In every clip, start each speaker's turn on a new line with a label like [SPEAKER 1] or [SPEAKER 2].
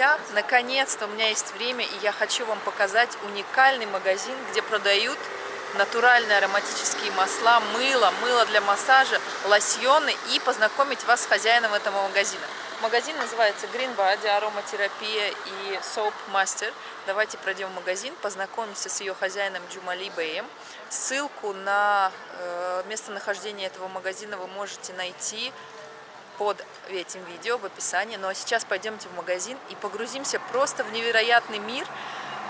[SPEAKER 1] друзья, наконец-то у меня есть время, и я хочу вам показать уникальный магазин, где продают натуральные ароматические масла, мыло, мыло для массажа, лосьоны и познакомить вас с хозяином этого магазина. Магазин называется Green Body, ароматерапия и Soap Master. Давайте пройдем в магазин, познакомимся с ее хозяином Джумали Бэем. Ссылку на э, местонахождение этого магазина вы можете найти под этим видео в описании. Ну а сейчас пойдемте в магазин и погрузимся просто в невероятный мир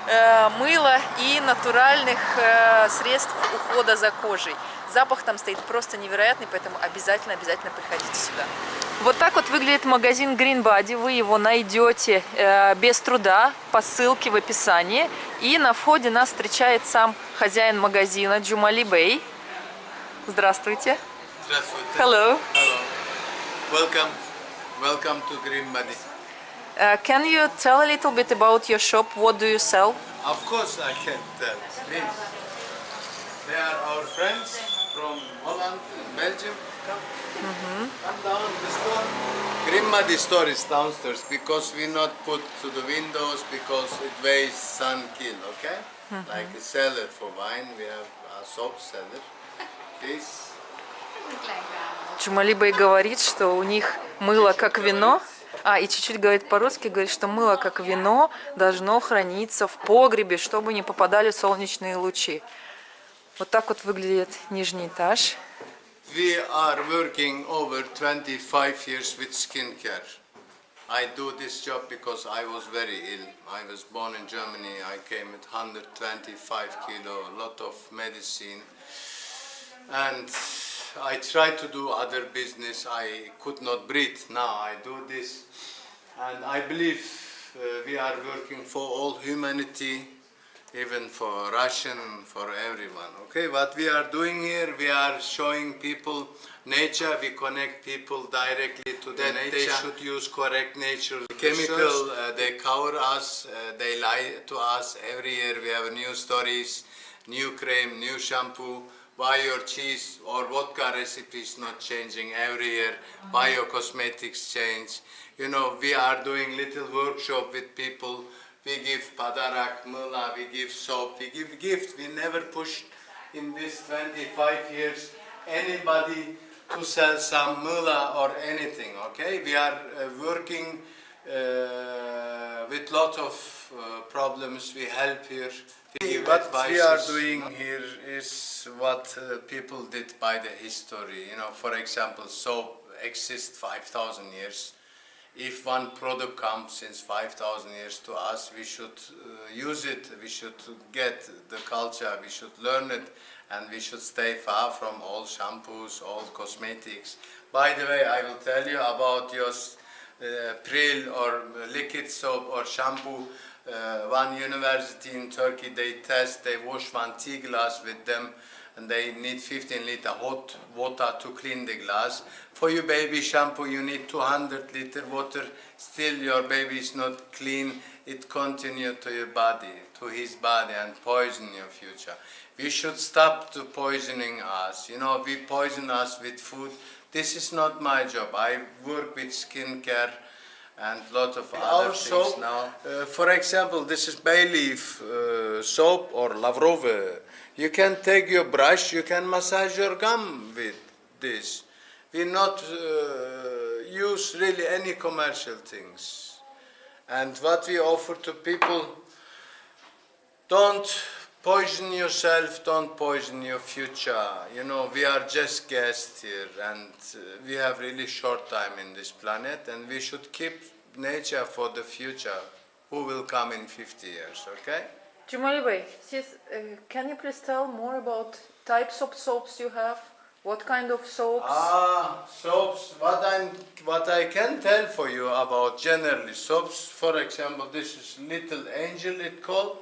[SPEAKER 1] э, мыла и натуральных э, средств ухода за кожей. Запах там стоит просто невероятный, поэтому обязательно-обязательно приходите сюда. Вот так вот выглядит магазин Green Body. Вы его найдете э, без труда по ссылке в описании. И на входе нас встречает сам хозяин магазина Джумали Бэй. Здравствуйте.
[SPEAKER 2] Здравствуйте.
[SPEAKER 1] Hello.
[SPEAKER 2] Hello. Welcome. Welcome to Green Body.
[SPEAKER 1] Uh, can you tell a little bit about your shop? What do you sell?
[SPEAKER 2] Of course I can tell. Please. They are our friends from Holland and Belgium. Come. Come down the store. Green Body store is downstairs because we not put to the windows because it weighs sun kill, okay? Like a cellar for wine, we have a soap cellar. Please.
[SPEAKER 1] Джумали Бэй говорит, что у них мыло как вино. А, и чуть-чуть говорит по-русски, говорит, что мыло как вино должно храниться в погребе, чтобы не попадали солнечные лучи. Вот так вот выглядит нижний этаж.
[SPEAKER 2] We are working over 25 years with skincare. I do this job because I was very ill. I was born in Germany. I came with 125 kilo, a lot of medicine. And I tried to do other business. I could not breathe. Now I do this. And I believe uh, we are working for all humanity, even for Russian, for everyone. Okay, what we are doing here, we are showing people nature, we connect people directly to the nature. They should use correct nature. Chemical, uh, they cover us, uh, they lie to us. Every year we have new stories, new cream, new shampoo. Why your cheese or vodka recipe is not changing every year? Why your cosmetics change? You know, we are doing little workshop with people we give padarak, mula, we give soap, we give gift. We never push in this 25 years anybody to sell some mula or anything, okay? We are uh, working uh, with lot of uh, problems, we help here. What we are doing here is what uh, people did by the history. You know, for example, soap exists 5,000 years if one product comes since 5,000 years to us, we should uh, use it, we should get the culture, we should learn it, and we should stay far from all shampoos, all cosmetics. By the way, I will tell you about your uh, Pril or liquid soap or shampoo. Uh, one university in Turkey, they test, they wash one tea glass with them and they need 15 liter hot water to clean the glass. For your baby shampoo you need 200 liter water, still your baby is not clean, it continue to your body, to his body and poison your future. We should stop to poisoning us, you know, we poison us with food. This is not my job, I work with skincare and lot of other Our things now. Uh, for example, this is bay leaf uh, soap or Lavrov you can take your brush, you can massage your gum with this. We not uh, use really any commercial things. And what we offer to people, don't poison yourself, don't poison your future. You know, we are just guests here and uh, we have really short time in this planet and we should keep nature for the future. Who will come in 50 years, okay?
[SPEAKER 1] Jumali Bey, uh, can you please tell more about types of soaps you have? What kind of soaps?
[SPEAKER 2] Ah, soaps. What I'm, what I can tell for you about generally soaps. For example, this is Little Angel. It called.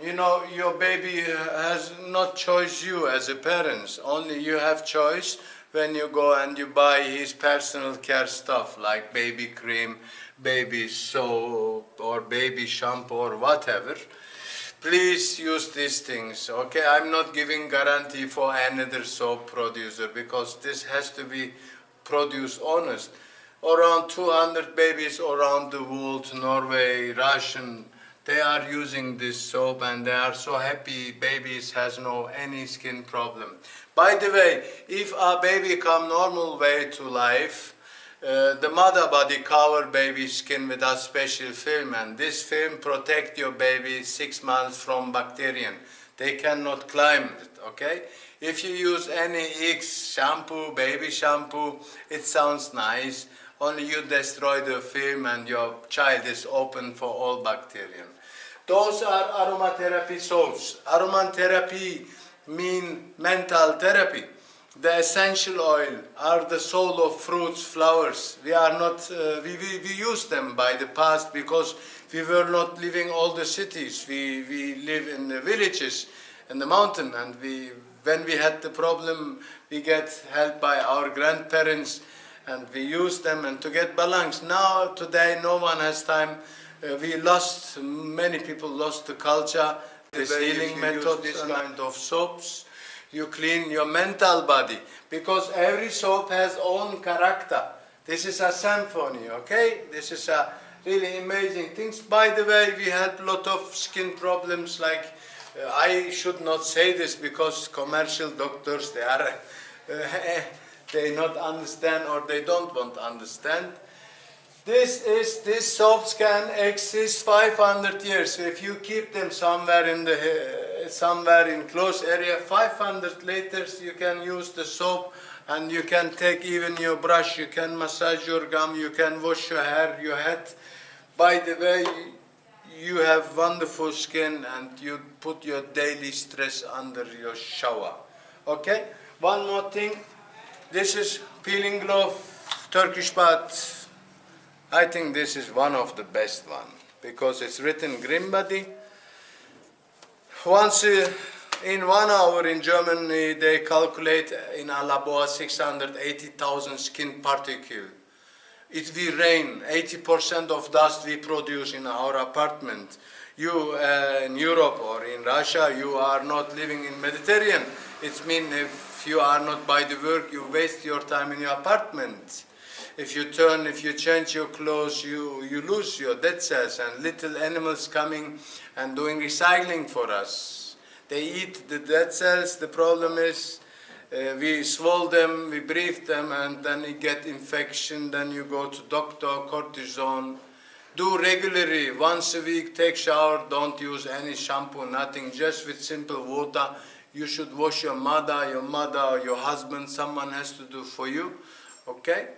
[SPEAKER 2] You know, your baby uh, has not choice you as a parents. Only you have choice when you go and you buy his personal care stuff like baby cream, baby soap, or baby shampoo, or whatever. Please use these things okay? I'm not giving guarantee for another soap producer because this has to be produced honest. Around 200 babies around the world, Norway, Russian, they are using this soap and they are so happy babies has no any skin problem. By the way, if a baby come normal way to life, uh, the mother body cover baby skin with a special film and this film protect your baby six months from bacterium. They cannot climb it, okay? If you use any X shampoo, baby shampoo, it sounds nice. Only you destroy the film and your child is open for all bacteria. Those are aromatherapy soaps. Aromatherapy mean mental therapy. The essential oil are the soul of fruits, flowers. We are not, uh, we, we, we use them by the past because we were not living all the cities. We, we live in the villages, in the mountain, and we, when we had the problem, we get help by our grandparents, and we use them and to get balance. Now, today, no one has time. Uh, we lost, many people lost the culture, this healing method, this
[SPEAKER 3] this
[SPEAKER 2] kind of soaps. You clean your mental body because every soap has own character. This is a symphony, okay? This is a really amazing things. By the way, we had a lot of skin problems like uh, I should not say this because commercial doctors they are uh, they not understand or they don't want to understand. This is this soaps can exist 500 years. If you keep them somewhere in the uh, somewhere in close area, 500 later you can use the soap and you can take even your brush. You can massage your gum. You can wash your hair, your head. By the way, you have wonderful skin and you put your daily stress under your shower. Okay. One more thing. This is peeling glove, Turkish bath. I think this is one of the best one because it's written body. Once uh, in one hour in Germany they calculate in a labo 680,000 skin particle. It will rain, 80% of dust we produce in our apartment. You uh, in Europe or in Russia, you are not living in Mediterranean. It means if you are not by the work, you waste your time in your apartment if you turn, if you change your clothes, you, you lose your dead cells and little animals coming and doing recycling for us. They eat the dead cells, the problem is uh, we swallow them, we breathe them and then you get infection, then you go to doctor, cortisone. Do regularly, once a week, take shower, don't use any shampoo, nothing, just with simple water. You should wash your mother, your mother, or your husband, someone has to do for you, okay?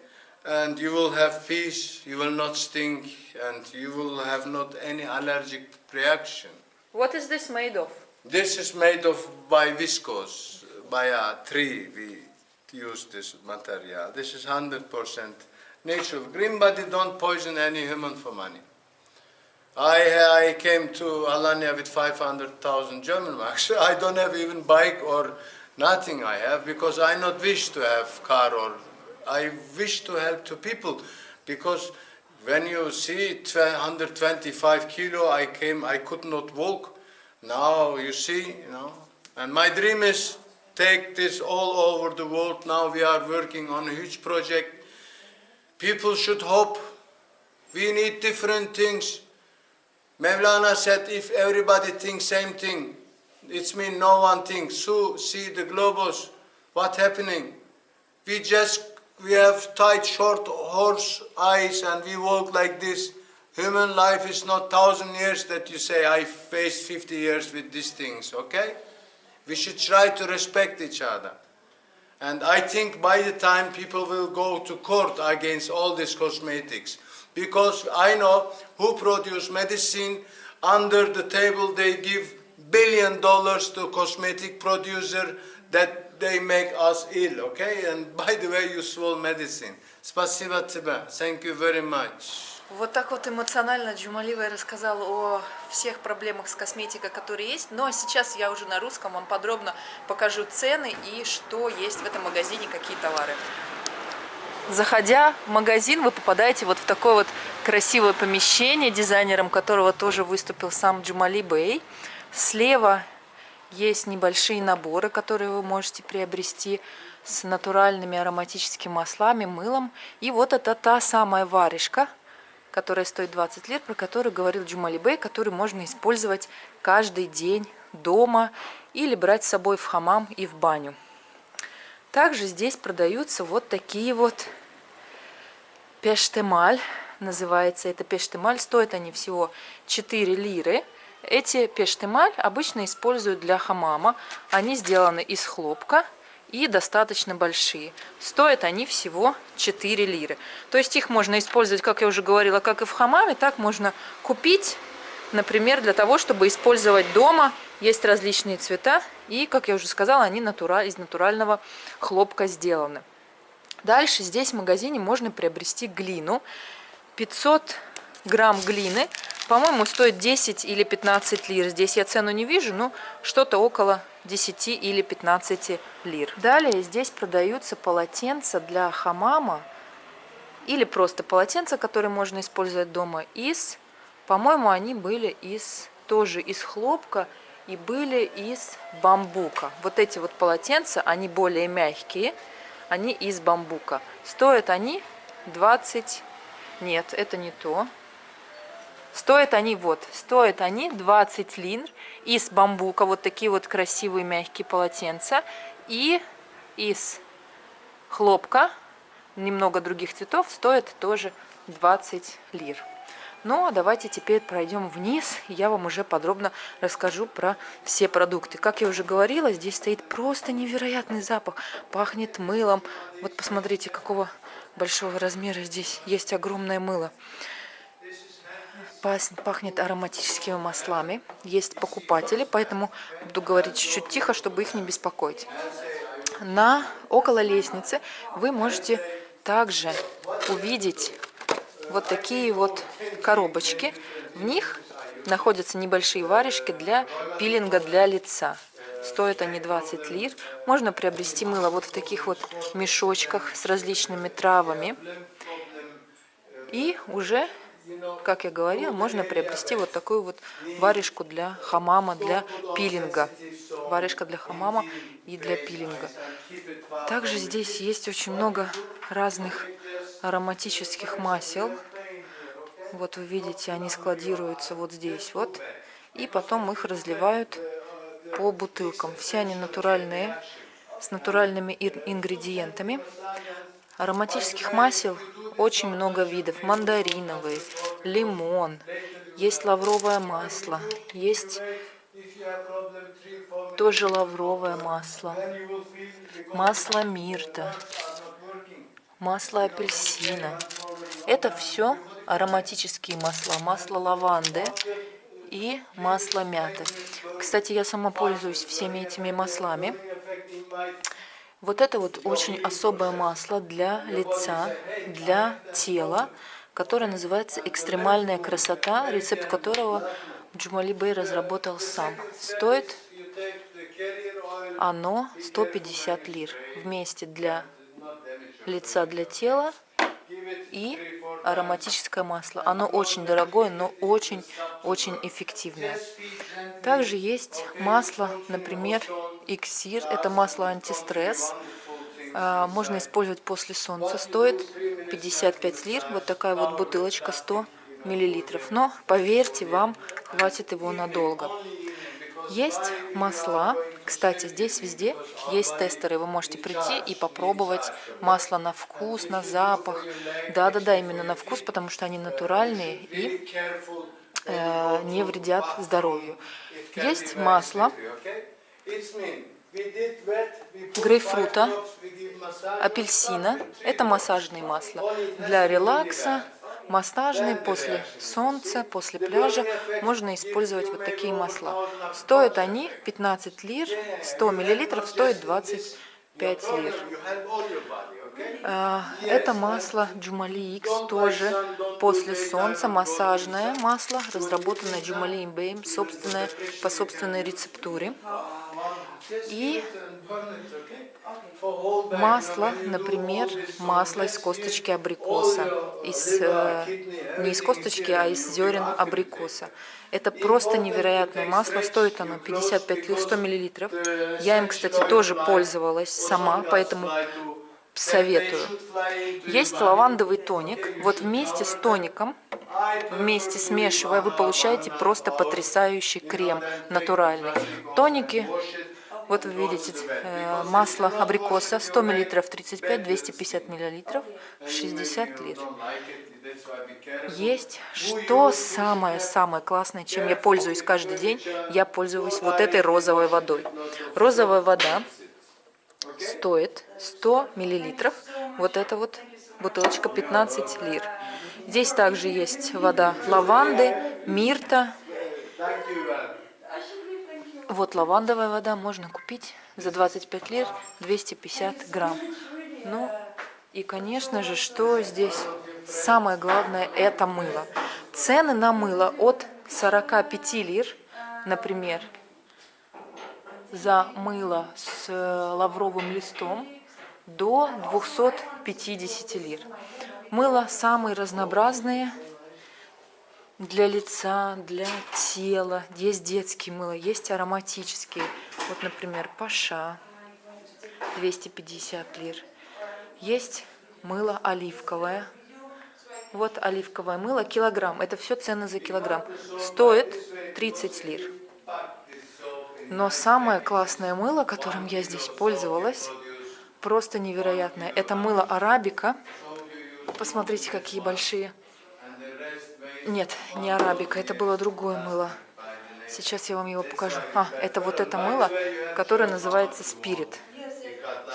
[SPEAKER 2] and you will have peace, you will not stink, and you will have not any allergic reaction.
[SPEAKER 1] What is this made of?
[SPEAKER 2] This is made of by viscose, by a tree we use this material. This is 100% natural. Green body don't poison any human for money. I, I came to Alanya with 500,000 German marks. I don't have even bike or nothing I have because I not wish to have car or I wish to help to people because when you see 125 kilo, I came, I could not walk. Now you see, you know, and my dream is take this all over the world. Now we are working on a huge project. People should hope. We need different things. Mevlana said, if everybody thinks same thing, it means no one thinks. So see the globus, what happening? We just we have tight short horse eyes and we walk like this. Human life is not thousand years that you say I faced 50 years with these things, okay? We should try to respect each other. And I think by the time people will go to court against all these cosmetics, because I know who produce medicine, under the table they give billion dollars to cosmetic producer that they make us ill, okay? And by the way, you swallow medicine. Спасибо тебе. Thank you very much.
[SPEAKER 1] Вот так вот эмоционально Джумаливая рассказал о всех проблемах с косметикой, которые есть. Но сейчас я уже на русском вам подробно покажу цены и что есть в этом магазине, какие товары. Заходя в магазин, вы попадаете вот в такое вот красивое помещение, дизайнером которого тоже выступил сам Джумали Бэй. Слева есть небольшие наборы, которые вы можете приобрести. с натуральными ароматическими маслами, мылом. И вот это та самая варежка, которая стоит 20 лет, про которую говорил Джумали Бей, которую можно использовать каждый день дома или брать с собой в хамам и в баню. Также здесь продаются вот такие вот пештемаль, называется это пештемаль. Стоят они всего 4 лиры. Эти пештемаль обычно используют для хамама. Они сделаны из хлопка и достаточно большие. Стоят они всего 4 лиры. То есть их можно использовать, как я уже говорила, как и в хамаме, так можно купить, например, для того, чтобы использовать дома. Есть различные цвета и, как я уже сказала, они натураль, из натурального хлопка сделаны. Дальше здесь в магазине можно приобрести глину. 500 грамм глины, по-моему, стоит 10 или 15 лир. Здесь я цену не вижу, но что-то около 10 или 15 лир. Далее здесь продаются полотенца для хамама или просто полотенца, которые можно использовать дома из, по-моему, они были из тоже из хлопка и были из бамбука. Вот эти вот полотенца, они более мягкие, они из бамбука. Стоят они 20, нет, это не то. Стоят они вот, стоят они 20 лир из бамбука, вот такие вот красивые мягкие полотенца. И из хлопка, немного других цветов, стоят тоже 20 лир. Ну, а давайте теперь пройдем вниз, я вам уже подробно расскажу про все продукты. Как я уже говорила, здесь стоит просто невероятный запах. Пахнет мылом. Вот посмотрите, какого большого размера здесь есть огромное мыло. Пахнет ароматическими маслами. Есть покупатели, поэтому буду говорить чуть-чуть тихо, чтобы их не беспокоить. На около лестницы вы можете также увидеть вот такие вот коробочки. В них находятся небольшие варежки для пилинга для лица. Стоят они 20 лир. Можно приобрести мыло вот в таких вот мешочках с различными травами. И уже, как я говорила, можно приобрести вот такую вот варежку для хамама, для пилинга. Варежка для хамама и для пилинга. Также здесь есть очень много разных ароматических масел. Вот вы видите, они складируются вот здесь вот. И потом их разливают по бутылкам. Все они натуральные, с натуральными ингредиентами. Ароматических масел очень много видов. Мандариновый, лимон, есть лавровое масло, есть тоже лавровое масло, масло мирта, масло апельсина. Это все ароматические масла. Масло лаванды и масло мяты. Кстати, я сама пользуюсь всеми этими маслами. Вот это вот очень особое масло для лица, для тела, которое называется «Экстремальная красота», рецепт которого Джумали Бей разработал сам. Стоит оно 150 лир вместе для лица для тела и ароматическое масло. Оно очень дорогое, но очень-очень эффективное. Также есть масло, например, Иксир. Это масло антистресс. А, можно использовать после солнца. Стоит 55 лир. Вот такая вот бутылочка 100 миллилитров. Но, поверьте, вам хватит его надолго. Есть масла. Кстати, здесь везде есть тестеры. Вы можете прийти и попробовать масло на вкус, на запах. Да-да-да, именно на вкус, потому что они натуральные и э, не вредят здоровью. Есть масло грейпфрута, апельсина. Это массажные масла для релакса, массажный, после солнца, после пляжа можно использовать вот такие масла. Стоят они 15 лир, 100 миллилитров стоит 25 лир. А, это масло Джумали X тоже после солнца, массажное масло, разработанное Джумали Имбейм, собственное, по собственной рецептуре. И масло, например, масло из косточки абрикоса, из, э, не из косточки, а из зерен абрикоса. Это просто невероятное масло, стоит оно 55 100 миллилитров. Я им, кстати, тоже пользовалась сама, поэтому советую. Есть лавандовый тоник. Вот вместе с тоником, вместе смешивая, вы получаете просто потрясающий крем натуральный. Тоники вот вы видите э, масло абрикоса 100 мл 35, 250 мл 60 лир. Есть, что самое-самое классное, чем я пользуюсь каждый день, я пользуюсь вот этой розовой водой. Розовая вода стоит 100 миллилитров, вот эта вот бутылочка 15 лир. Здесь также есть вода лаванды, мирта, вот лавандовая вода можно купить за 25 лир 250 грамм. Ну и, конечно же, что здесь самое главное, это мыло. Цены на мыло от 45 лир, например, за мыло с лавровым листом до 250 лир. Мыло самые разнообразные, для лица, для тела. Есть детские мыло, есть ароматические. Вот, например, Паша, 250 лир. Есть мыло оливковое. Вот оливковое мыло, килограмм. Это все цены за килограмм. Стоит 30 лир. Но самое классное мыло, которым я здесь пользовалась, просто невероятное. Это мыло арабика. Посмотрите, какие большие. Нет, не арабика, это было другое мыло. Сейчас я вам его покажу. А, это вот это мыло, которое называется Спирит.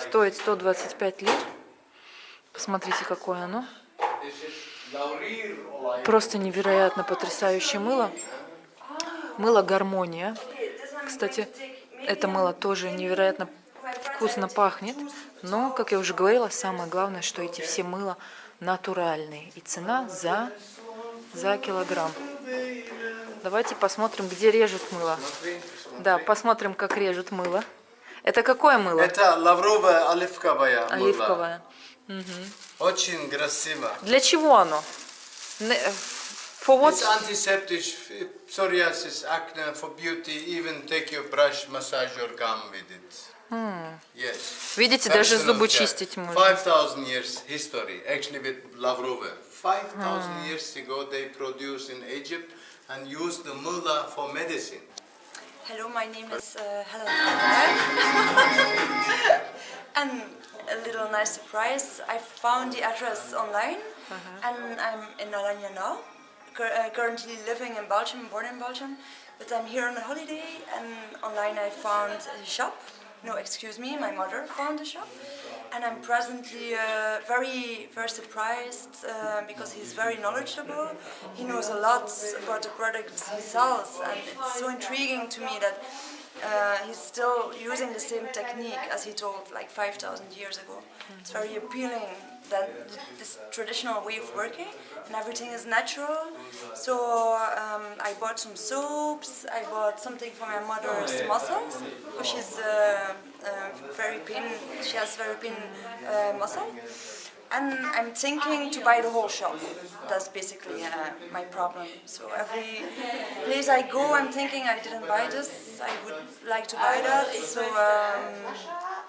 [SPEAKER 1] Стоит 125 лир. Посмотрите, какое оно. Просто невероятно потрясающее мыло. Мыло Гармония. Кстати, это мыло тоже невероятно вкусно пахнет. Но, как я уже говорила, самое главное, что эти все мыла натуральные. И цена за за килограмм. Давайте посмотрим, где режут мыло. Да, посмотрим, как режут мыло. Это какое мыло?
[SPEAKER 2] Это лавровое оливковое мыло.
[SPEAKER 1] Оливковое.
[SPEAKER 2] Угу. Очень красиво.
[SPEAKER 1] Для чего оно? For what?
[SPEAKER 2] It's antiseptic, psoriasis, acne, for beauty, even take your brush, massage your gum with it.
[SPEAKER 1] Hmm.
[SPEAKER 2] Yes.
[SPEAKER 1] Видите, даже зубы чистить можно.
[SPEAKER 2] 5000 years history, actually with Lavrova. 5000 years ago they produced in Egypt and used the mullah for medicine.
[SPEAKER 3] Hello, my name is uh, Helen And a little nice surprise, I found the address online and I'm in Alanya now. Cur uh, currently living in Belgium, born in Belgium, but I'm here on a holiday and online I found a shop. No, excuse me, my mother found the shop and I'm presently uh, very, very surprised uh, because he's very knowledgeable. He knows a lot about the products he sells, and it's so intriguing to me that uh, he's still using the same technique as he told like 5,000 years ago. It's very appealing that this traditional way of working and everything is natural. So um, I bought some soaps, I bought something for my mother's muscles because she's uh, uh, very pain, she has very pain uh, muscle. And I'm thinking to buy the whole shop. That's basically uh, my problem. So every place I go, I'm thinking I didn't buy this. I would like to buy that. So um,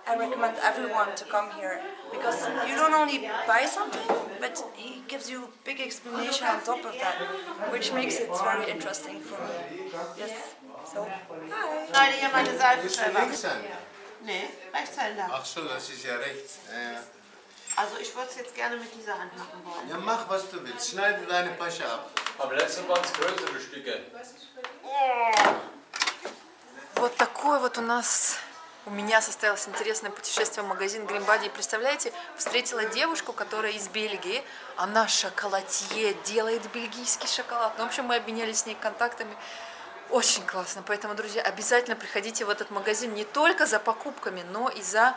[SPEAKER 3] I recommend everyone to come here because you don't only buy something, but he gives you a big explanation on top of that, which makes it very interesting for me. Yes. So, hi.
[SPEAKER 4] Nein, hier meine Seife
[SPEAKER 2] Bist du
[SPEAKER 4] selber.
[SPEAKER 2] Linkshänder?
[SPEAKER 4] Nee, Rechtshänder.
[SPEAKER 2] Ach so, das ist ja rechts. Ja, ja.
[SPEAKER 4] Also ich würde es jetzt gerne mit dieser Hand machen wollen.
[SPEAKER 2] ja, mach was du willst. Schneide deine Pasche ab.
[SPEAKER 5] Aber letztes waren es größere Stücke.
[SPEAKER 1] Вот такой вот у нас, у меня состоялось интересное путешествие в магазин Гримбади. И представляете, встретила девушку, которая из Бельгии. Она шоколатье, делает бельгийский шоколад. Ну, в общем, мы обменялись с ней контактами. Очень классно. Поэтому, друзья, обязательно приходите в этот магазин не только за покупками, но и за,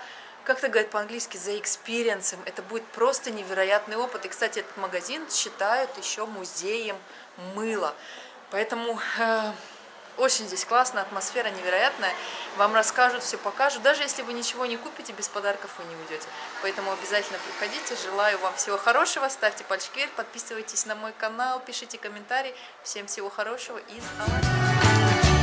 [SPEAKER 1] как это говорят по-английски, за experience ом. Это будет просто невероятный опыт. И, кстати, этот магазин считают еще музеем мыла. Поэтому... э, Очень здесь классно, атмосфера невероятная. Вам расскажут, все покажут. Даже если вы ничего не купите, без подарков вы не уйдете. Поэтому обязательно приходите. Желаю вам всего хорошего. Ставьте пальчики вверх, подписывайтесь на мой канал, пишите комментарии. Всем всего хорошего из Алании.